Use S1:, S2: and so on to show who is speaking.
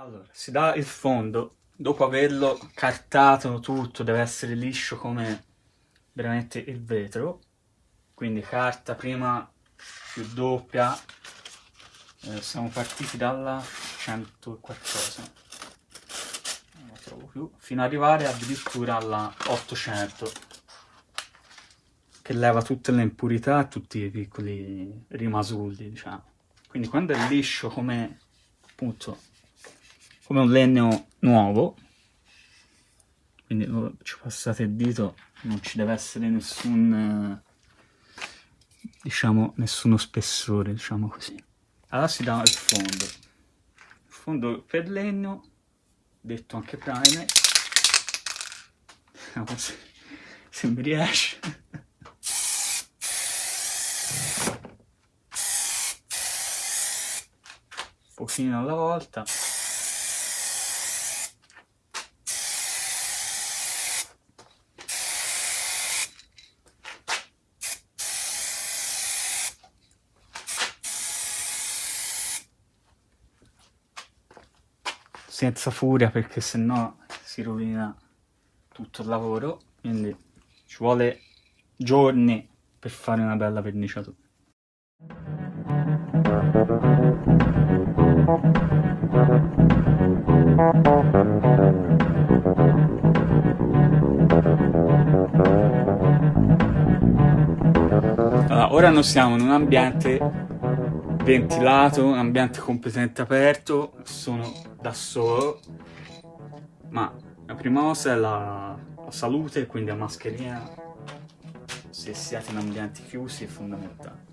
S1: Allora, si dà il fondo, dopo averlo cartato tutto, deve essere liscio come veramente il vetro, quindi carta prima più doppia, eh, siamo partiti dalla 100 e qualcosa, non la trovo più, fino ad arrivare addirittura alla 800, che leva tutte le impurità e tutti i piccoli rimasulli, diciamo. Quindi quando è liscio come, appunto, come un legno nuovo, quindi ci passate il dito, non ci deve essere nessun diciamo, nessuno spessore, diciamo così. Allora si dà il fondo. Il fondo per legno, detto anche primer. Vediamo se, se mi riesce. Un pochino alla volta. senza furia perché sennò si rovina tutto il lavoro quindi ci vuole giorni per fare una bella verniciatura. Allora, ora noi siamo in un ambiente ventilato, un ambiente completamente aperto, sono da solo, ma la prima cosa è la, la salute, quindi la mascherina, se siete in ambienti chiusi, è fondamentale.